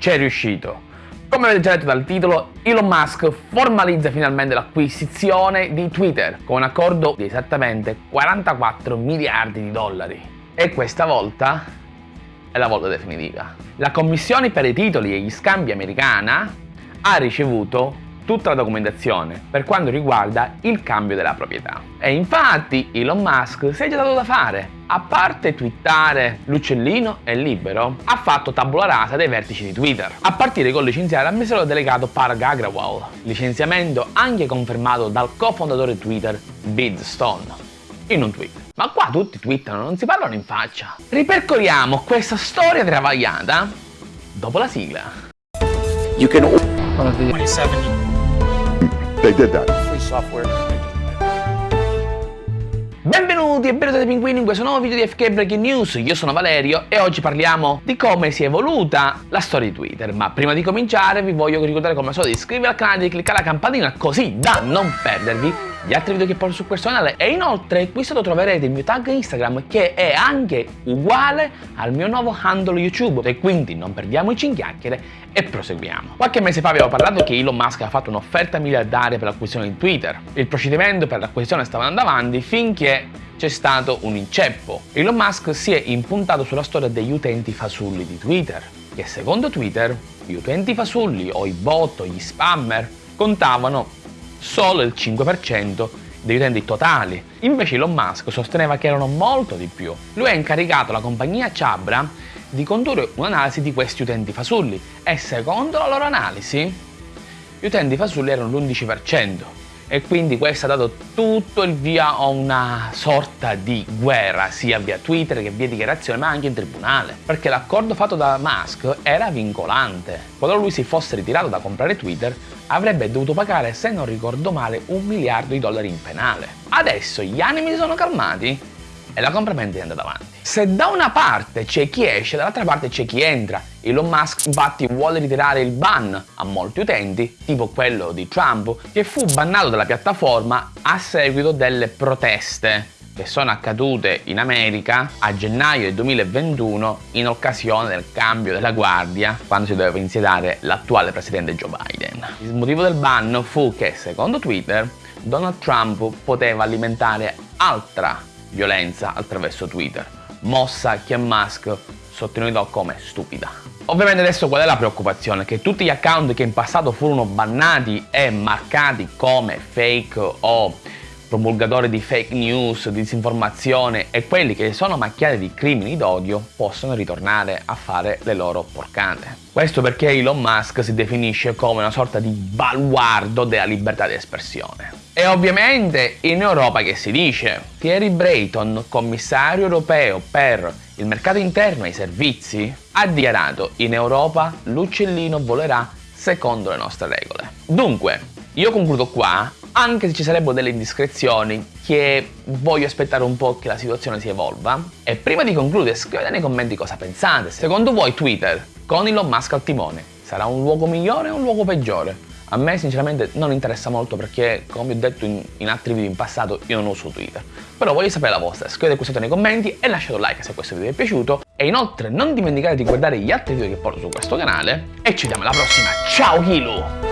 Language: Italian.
c'è riuscito. Come avete già letto dal titolo, Elon Musk formalizza finalmente l'acquisizione di Twitter con un accordo di esattamente 44 miliardi di dollari. E questa volta è la volta definitiva. La Commissione per i titoli e gli scambi americana ha ricevuto tutta la documentazione per quanto riguarda il cambio della proprietà. E infatti Elon Musk si è già dato da fare. A parte twittare l'uccellino è libero, ha fatto tabula rasa dei vertici di Twitter, a partire con licenziare l'amministratore delegato Parag Agrawal, licenziamento anche confermato dal cofondatore Twitter Bid Stone, in un tweet. Ma qua tutti twittano, non si parlano in faccia. Ripercorriamo questa storia travagliata dopo la sigla. You can 27 They did that. free software. Benvenuti e benvenuti pinguini in questo nuovo video di FK Breaking News, io sono Valerio e oggi parliamo di come si è evoluta la storia di Twitter Ma prima di cominciare vi voglio ricordare come al solito di iscrivervi al canale e di cliccare la campanella così da non perdervi gli altri video che porto su questo canale e inoltre qui sotto troverete il mio tag Instagram che è anche uguale al mio nuovo handle YouTube e quindi non perdiamo i chiacchiere e proseguiamo. Qualche mese fa avevo parlato che Elon Musk ha fatto un'offerta miliardaria per l'acquisizione di Twitter. Il procedimento per l'acquisizione stava andando avanti finché c'è stato un inceppo. Elon Musk si è impuntato sulla storia degli utenti fasulli di Twitter, che secondo Twitter gli utenti fasulli o i bot o gli spammer contavano solo il 5% degli utenti totali. Invece Elon Musk sosteneva che erano molto di più. Lui ha incaricato la compagnia Chabra di condurre un'analisi di questi utenti fasulli e secondo la loro analisi gli utenti fasulli erano l'11% e quindi questo ha dato tutto il via a una sorta di guerra sia via Twitter che via dichiarazione ma anche in tribunale perché l'accordo fatto da Musk era vincolante quando lui si fosse ritirato da comprare Twitter avrebbe dovuto pagare se non ricordo male un miliardo di dollari in penale adesso gli animi si sono calmati e la compravendita è andata avanti. Se da una parte c'è chi esce, dall'altra parte c'è chi entra. Elon Musk infatti vuole ritirare il ban a molti utenti, tipo quello di Trump, che fu bannato dalla piattaforma a seguito delle proteste che sono accadute in America a gennaio del 2021 in occasione del cambio della guardia quando si doveva insediare l'attuale presidente Joe Biden. Il motivo del ban fu che, secondo Twitter, Donald Trump poteva alimentare altra violenza attraverso Twitter, mossa che Musk sottolineò come stupida. Ovviamente adesso qual è la preoccupazione? Che tutti gli account che in passato furono bannati e marcati come fake o promulgatori di fake news, di disinformazione e quelli che sono macchiati di crimini d'odio possono ritornare a fare le loro porcate. Questo perché Elon Musk si definisce come una sorta di baluardo della libertà di espressione. E ovviamente in Europa che si dice? Thierry Brayton, commissario europeo per il mercato interno e i servizi, ha dichiarato in Europa l'uccellino volerà secondo le nostre regole. Dunque, io concludo qua anche se ci sarebbero delle indiscrezioni che voglio aspettare un po' che la situazione si evolva. E prima di concludere scrivete nei commenti cosa pensate. Secondo voi Twitter, con Elon Musk al timone, sarà un luogo migliore o un luogo peggiore? A me sinceramente non interessa molto perché, come ho detto in, in, altri video in passato, io non uso Twitter. Però voglio sapere la vostra, scrivete qui sotto nei commenti e lasciate un like se questo video vi è piaciuto. E inoltre non dimenticate di guardare gli altri video che porto su questo canale. E ci vediamo alla prossima, ciao Kilu!